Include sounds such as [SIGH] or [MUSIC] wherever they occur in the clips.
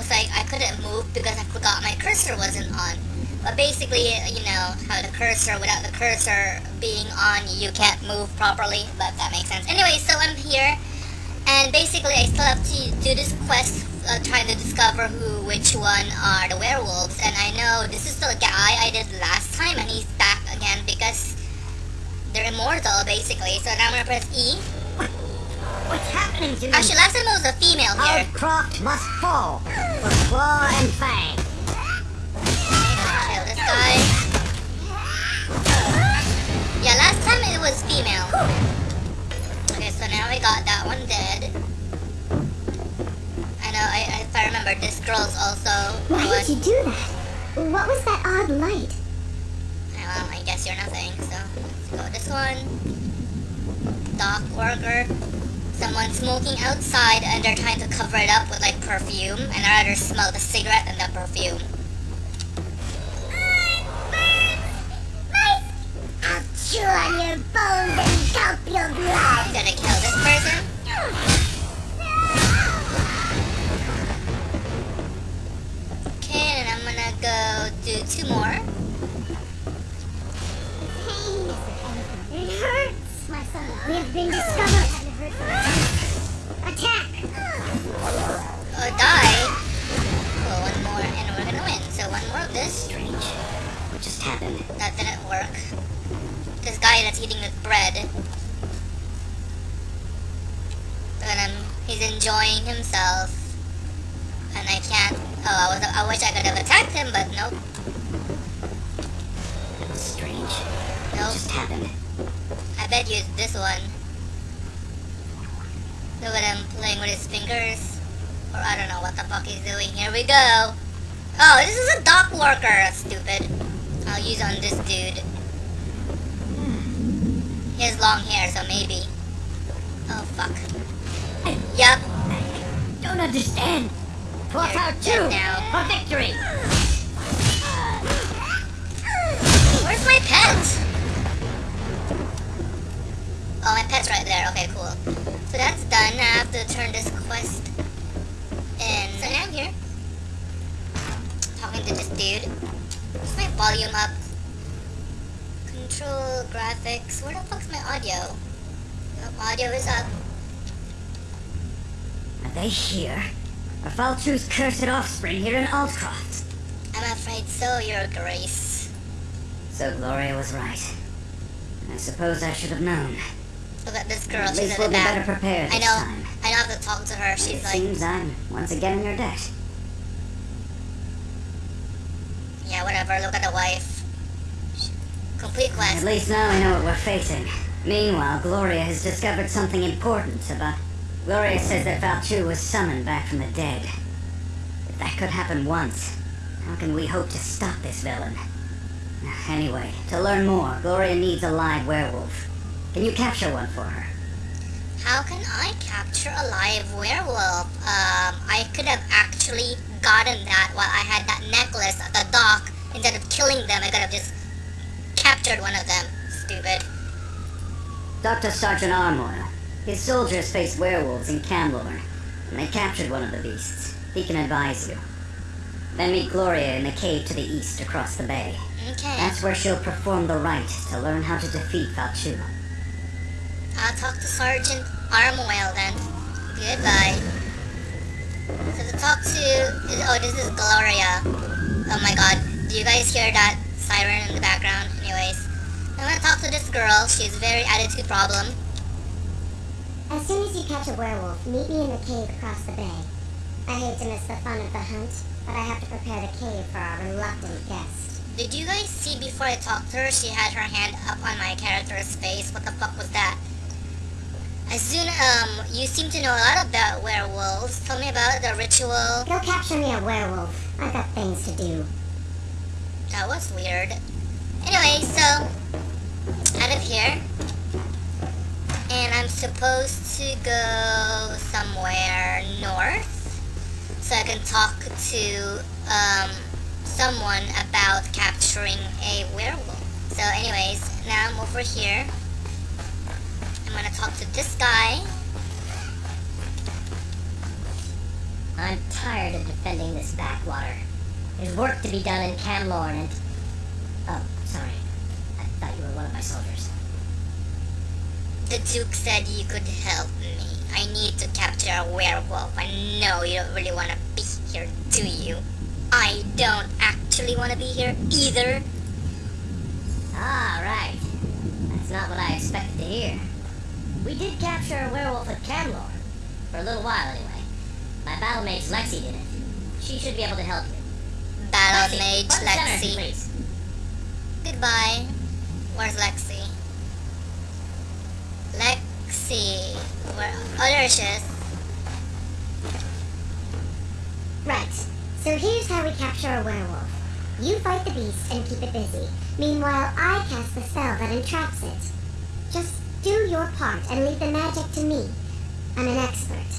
was like, I couldn't move because I forgot my cursor wasn't on. But basically, you know, how the cursor, without the cursor being on, you can't move properly, but that makes sense. Anyway, so I'm here, and basically I still have to do this quest, uh, trying to discover who, which one are the werewolves, and I know this is the guy I did last time, and he's back again because they're immortal, basically. So now I'm gonna press E. What's happening to me? Actually, last time it was a female here. Croft must fall for claw and fang. Kill this guy. Yeah, last time it was female. Okay, so now we got that one dead. I know, I, if I remember, this girl's also Why was... did you do that? What was that odd light? Well, I guess you're nothing, so let's go this one. Dock worker. Someone smoking outside and they're trying to cover it up with like perfume and I'd rather smell the cigarette than the perfume. I'll chew on your bones and gulp your blood. I'm gonna kill this person. Okay, and I'm gonna go do two more. Pain It hurts, my son. We have been discovered. That's eating bread. And um, he's enjoying himself. And I can't. Oh, I was. I wish I could have attacked him, but nope. Strange. What Nope. just happened? I bet you it's this one. Look at him playing with his fingers. Or I don't know what the fuck he's doing. Here we go. Oh, this is a dock worker. Stupid. I'll use on this dude. He has long hair, so maybe. Oh, fuck. Yup. Don't understand. Plot out two now. for victory. Where's my pet? Oh, my pet's right there. Okay, cool. So that's done. I have to turn this quest in. So now I'm here. Talking to this dude. Is my volume up? Control graphics. Where the fuck's my audio? Oh, audio is up. Are they here? Are Faolchu's cursed offspring here in Aldcroft? I'm afraid so, Your Grace. So Gloria was right. I suppose I should have known. Look at this girl. At She's least in we'll the be better back. prepared I know. time. I know I have to talk to her. it She's like, seems I'm once again in your debt. yeah, whatever. Look at the wife. Complete At least now we know what we're facing. Meanwhile, Gloria has discovered something important about... Gloria says that Faolchu was summoned back from the dead. If that could happen once, how can we hope to stop this villain? [SIGHS] Anyway, to learn more, Gloria needs a live werewolf. Can you capture one for her? How can I capture a live werewolf? Um, I could have actually gotten that while I had that necklace at the dock. Instead of killing them, I could have just captured one of them. Stupid. Dr. Sergeant Armoyle. His soldiers faced werewolves in Camlorn, and they captured one of the beasts. He can advise you. Then meet Gloria in the cave to the east across the bay. Okay. That's where she'll perform the rite to learn how to defeat Faolchu. I'll talk to Sergeant Armoyle then. Goodbye. So to talk to... Oh, this is Gloria. Oh my god. Do you guys hear that siren in the background? Anyways. I'm gonna talk to this girl. She's very attitude problem. As soon as you catch a werewolf, meet me in the cave across the bay. I hate to miss the fun of the hunt, but I have to prepare the cave for our reluctant guest. Did you guys see before I talked to her, she had her hand up on my character's face? What the fuck was that? As soon, um, you seem to know a lot about werewolves. Tell me about the ritual. Go capture me a werewolf. I've got things to do. That was weird. Anyway, so, out of here. And I'm supposed to go somewhere north. So I can talk to, um, someone about capturing a werewolf. So anyways, now I'm over here. I'm gonna talk to this guy. I'm tired of defending this backwater. There's work to be done in Camlorn and... Oh, sorry. I thought you were one of my soldiers. The Duke said you could help me. I need to capture a werewolf. I know you don't really want to be here, do you? I don't actually want to be here either. Ah, right. That's not what I expected to hear. We did capture a werewolf at Camlorn. For a little while, anyway. My battle mage Lexi did it. She should be able to help you. Battle Mage front Lexi. please. Goodbye. Where's Lexi? Lexi. Where? Oh, there she is. Right. So here's how we capture a werewolf. You fight the beast and keep it busy. Meanwhile, I cast the spell that entraps it. Just do your part and leave the magic to me. I'm an expert.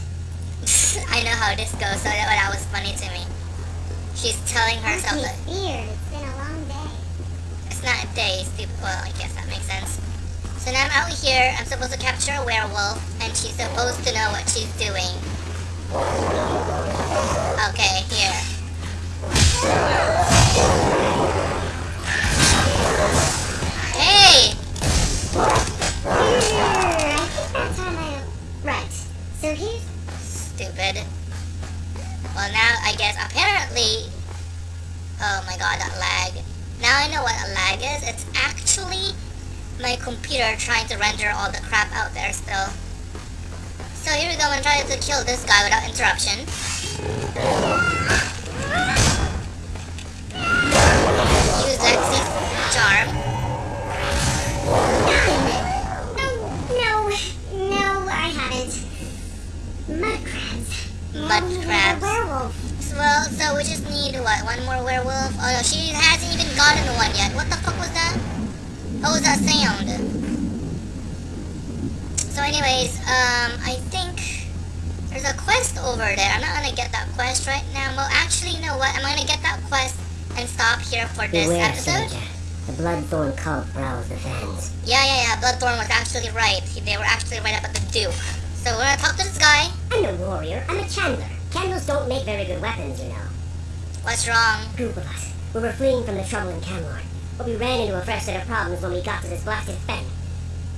[LAUGHS] I know how this goes, so that, that was funny to me. She's telling herself that? It's been a long day. it's not a day, stupid. Well, I guess that makes sense. So now I'm out here, I'm supposed to capture a werewolf, and she's supposed to know what she's doing. Okay, here. Hey! I think that's how I... Right. So here's... Stupid. Well, now I guess apparently. Oh my god, that lag. Now I know what a lag is. It's actually my computer trying to render all the crap out there still. So here we go and try to kill this guy without interruption. Use Lexi's charm. No, no, no, I haven't. Mud crabs. Mud Now we need crabs. Well, so we just need what? One more werewolf? Oh no, she hasn't even gotten the one yet. What the fuck was that? What was that sound? So anyways, um, I think there's a quest over there. I'm not gonna get that quest right now. Well, actually, you know what? I'm gonna get that quest and stop here for this Beware, episode. soldier. The Bloodthorn cult prowls the fens. Yeah, yeah, yeah. Bloodthorn was actually right. They were actually right up at the Duke. So we're gonna talk to this guy. I'm no warrior. I'm a chandler. Candles don't make very good weapons, you know. What's wrong? group of us. We were fleeing from the trouble in Camlorn, but we ran into a fresh set of problems when we got to this blasted fen.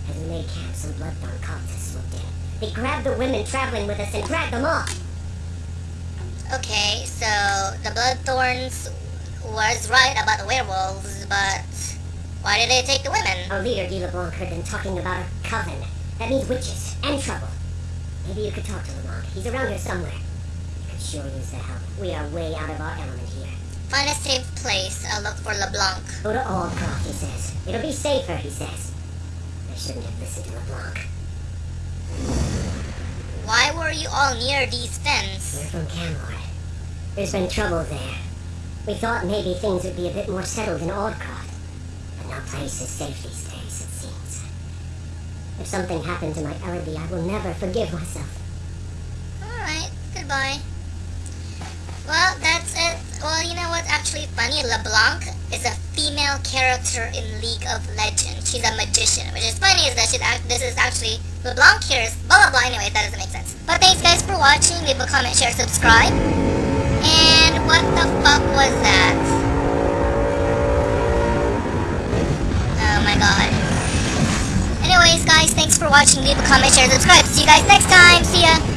As we made camp, some bloodthorn cultists swooped in. They grabbed the women traveling with us and dragged them off. Okay, so the Bloodthorns was right about the werewolves, but why did they take the women? Our leader, Guy LeBlanc, heard them talking about a coven. That means witches and trouble. Maybe you could talk to LeBlanc. He's around here somewhere. You could sure use the help. We are way out of our element here. Find a safe place. I'll look for LeBlanc. Go to Aldcroft, he says. It'll be safer, he says. I shouldn't have listened to LeBlanc. Why were you all near these fens? We're from Camlorn. There's been trouble there. We thought maybe things would be a bit more settled in Aldcroft. But no place is safe these days. If something happened to my Elodie, I will never forgive myself. Alright, goodbye. Well, that's it. Well, you know what's actually funny? LeBlanc is a female character in League of Legends. She's a magician, which is funny is that she's act- this is actually LeBlanc here is blah blah blah. Anyway, that doesn't make sense. But thanks guys for watching. Leave a comment, share, subscribe. And what the fuck was that? Anyways, guys, thanks for watching. Leave a comment, share, subscribe. See you guys next time. See ya.